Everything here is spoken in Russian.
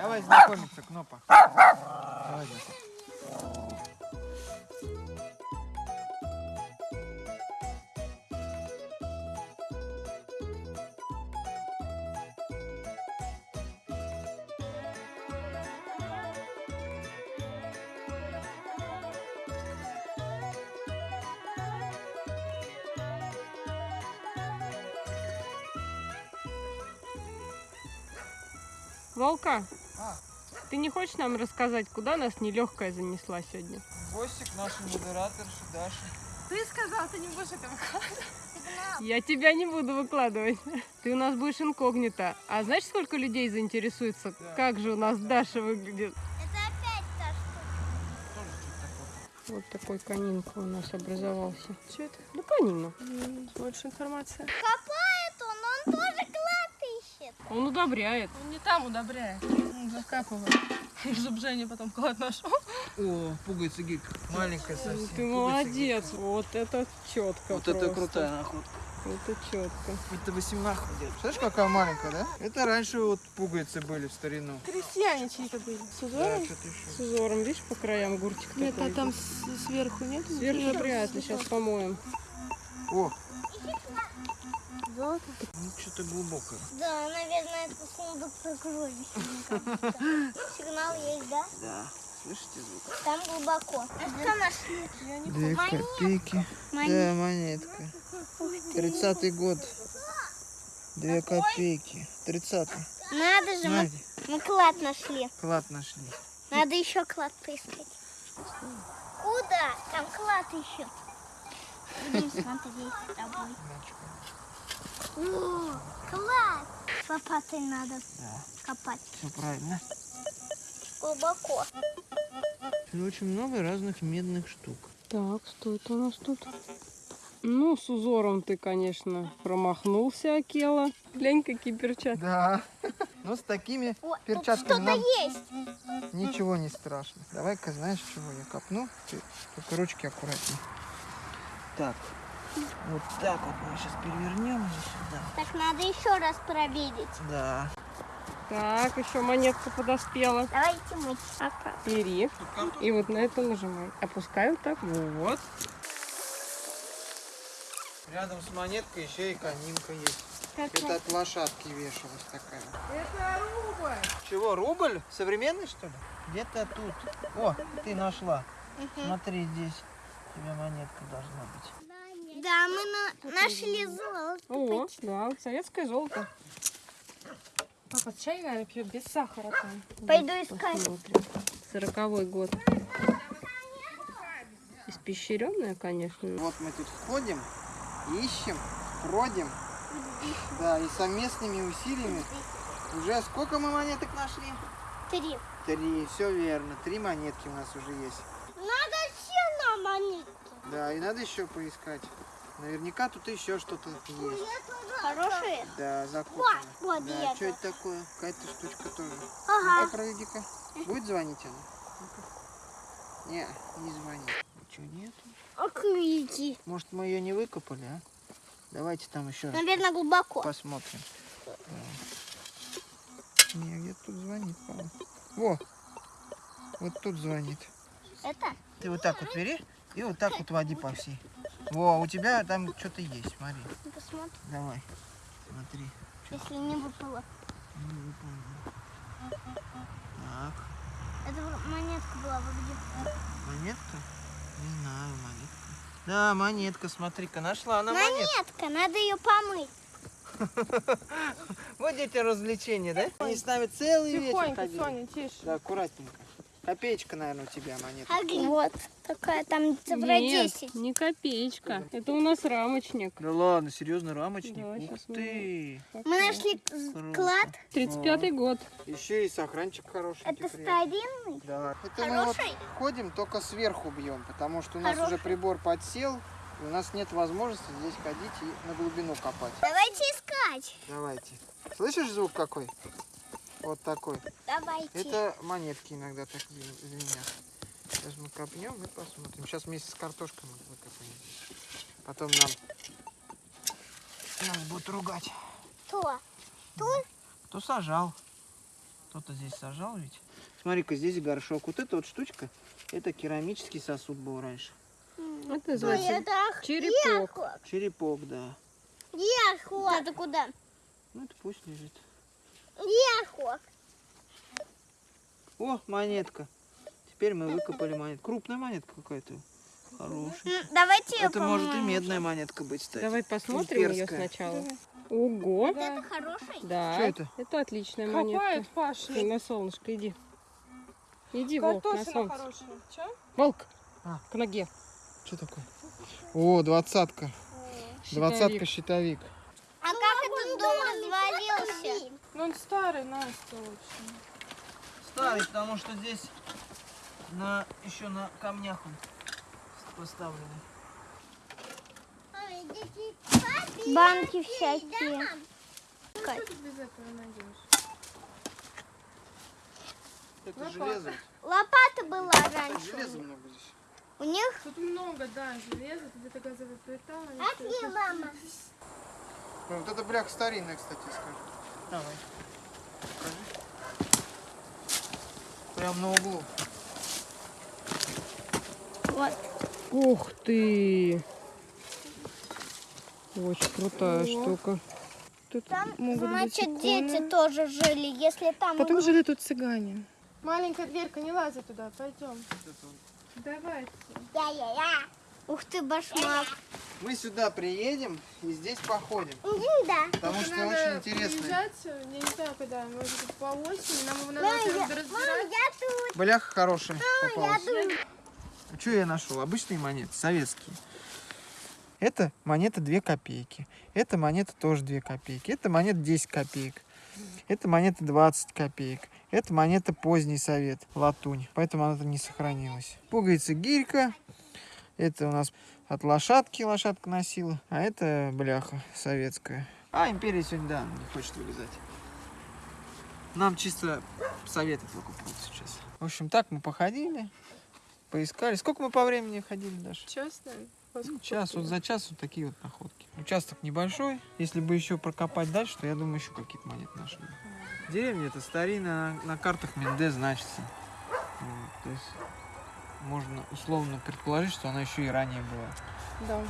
Давай знакомиться, Кнопа. Давай, знакомься. Волка, А. ты не хочешь нам рассказать, куда нас нелегкая занесла сегодня? Гостик, наша модераторша Даша. Ты сказал, ты не будешь это выкладывать. Я тебя не буду выкладывать. Ты у нас будешь инкогнито. А знаешь, сколько людей заинтересуется, Да. как же у нас Даша выглядит? Это опять та штука. Вот такой канинка у нас образовался. Что это? Ну, канина. Больше информации. Копает он, он тоже клад ищет. Он удобряет. Он не там удобряет. Он закапывает. Женя потом клад нашел. О, пугается гик. Маленькая совсем. Ты Пугается молодец. Вот это четко. Вот это крутая находка. Это четко. Это 18 где Знаешь, какая маленькая, да? Это раньше вот пуговицы были в старину. Крестьяне чьи-то были. С узором? С узором, видишь, по краям гуртик Нет, такой. а там сверху нет? Сверху вряд ли, сейчас помоем. О, Золото. ну что-то глубокое. Да, наверное, это сундук кажется. Сигнал есть, да? Да. Слышите звук? Там глубоко. А что нашли? Две Монетка. копейки. Монетка. Да, монетка. Тридцатый год. Две копейки. Тридцатый. Надо же, мы, Надя, мы клад нашли. клад нашли. Надо еще клад поискать. Куда? Там клад еще. Будем смотреть с тобой. О, клад! Лопатой надо Да, копать. все правильно. Глубоко. Тут очень много разных медных штук. Так, что это у нас тут? Ну, с узором ты, конечно, промахнулся, Акела. Глянь, какие перчатки. Да. Но с такими О, перчатками что-то есть. ничего не страшно. Давай-ка, знаешь, чего я копну? Ты только ручки аккуратнее. Так. Вот так вот мы сейчас перевернем ее сюда. Так надо еще раз проверить. Да. Так, еще монетка подоспела. Давайте мы пока. Бери. И вот на это нажимай. Опускай вот так. Вот. Рядом с монеткой еще и канинка есть. Это от лошадки вешалась такая. Это рубль. Чего, рубль? Современный, что ли? Где-то тут. О, ты нашла. Смотри, здесь у тебя монетка должна быть. Да, мы на- нашли золото. О, да, советское золото. Папа чай, наверное, пьет без сахара там. Пойду искать. Сороковой год. Испещренная, конечно. Вот мы тут ходим, ищем, бродим. Да, и совместными усилиями уже сколько мы монеток нашли? Три. Три, все верно. Три монетки у нас уже есть. Надо все на монетки. Да, и надо еще поискать. Наверняка тут еще что-то есть. Хорошие? Да, закопано. Вот, да, и что это. это такое? Какая-то штучка тоже. Ага. Ну-ка, проведи-ка. Будет звонить она? Не, не звонит. Ничего нету. Окрики. Может, мы ее не выкопали, а? Давайте там еще Наверное, глубоко. посмотрим. Не, где тут звонит, по-моему. Во! Вот тут звонит. Это? Ты вот так вот бери и вот так вот води по всей. Во, у тебя там что-то есть, смотри. Посмотрим, Давай, смотри. если не выпало. Не выполнено. Так, Это монетка была где. монетка? Не знаю, монетка. Да, монетка, смотри-ка, нашла она монетку. Монетка, надо ее помыть. Вот эти развлечения, да? Они с нами целый вечер Тихонько. Соня, тише. Да, аккуратненько. Копеечка, наверное, у тебя монетка. А вот такая там цифра Нет, 10. не копеечка. Это у нас рамочник. Да ладно, серьезно, рамочник? Да, Ух щас мы- ты! Мы нашли Круто. клад. 35-й год. Еще и сохранчик хороший. Это старинный. Да. Это мы вот Хороший? ходим, только сверху бьем, потому что у нас уже Хороший. прибор подсел, и у нас нет возможности здесь ходить и на глубину копать. Давайте искать. Давайте. Слышишь звук какой? Вот такой. Давайте. Это монетки иногда так звен- звенят. Сейчас мы копнем и посмотрим. Сейчас вместе с картошкой мы выкопаем. Потом нам нас будут ругать. Кто? Тут? Кто сажал? Кто-то здесь сажал ведь. Смотри-ка, здесь горшок. Вот эта вот штучка, это керамический сосуд был раньше. Это называется это черепок. Черепок, да. Ехот. Это куда? Ну, это пусть лежит. Ехот. О, монетка. Теперь мы выкопали монетку. Крупная монетка какая-то. Хорошая. Давайте ее Это может и медная монетка быть, кстати. Давай посмотрим ее Имперская. сначала. Ого. Это хороший? Да. Что это? Это отличная Копает монетка. Паша. Ты на солнышко иди. Иди, волк, на солнце. хорошая. Волк, А. к ноге. Что такое? О, двадцатка. Щитовик. Двадцатка щитовик. А как этот дом развалился? Ну он старый, Настя, в общем. Старый, потому что здесь на еще на камнях он поставленный. Банки всякие. Что ты без этого найдешь? Это Лопата. железо. Лопата была раньше. железа много здесь. У них... Тут много, да, железа, тут где-то газовая плита. Отли, мама. Ну, вот это бляха старинная, кстати, скажи. Давай. Покажи. Прям на углу. Вот. Ух ты! Очень крутая О. штука. Тут Там, значит, дети тоже жили. Если там... Потом жили тут цыгане. Маленькая дверка, не лази туда, пойдем. Давайте. Я-я-я. Ух ты, башмак. Мы сюда приедем и здесь походим. Да. Потому что Надо очень интересно. приезжать, я не знаю когда, может быть по осени, нам его надо Мам, я, разбирать. мам, я тут. Бляха хорошая Я попалась. тут. Что я нашел? Обычные монеты, советские. Это монета 2 копейки. Эта монета тоже 2 копейки. Это монета 10 копеек. Это монета 20 копеек. Это монета поздний совет, латунь. Поэтому она не сохранилась. Пуговица гирька. Это у нас от лошадки лошадка носила. А это бляха советская. А империя сегодня, да, не хочет вылезать. Нам чисто советы только будут сейчас. В общем, так мы походили, поискали. Сколько мы по времени ходили, Даша? Честно? Ну, час, вот за час вот такие вот находки. Участок небольшой. Если бы еще прокопать дальше, то я думаю, еще какие-то монеты нашли. Деревня это старинная, на, на картах Менде значится. Вот, то есть можно условно предположить, что она еще и ранее была. Да.